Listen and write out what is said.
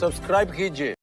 Subscribe कीजिए।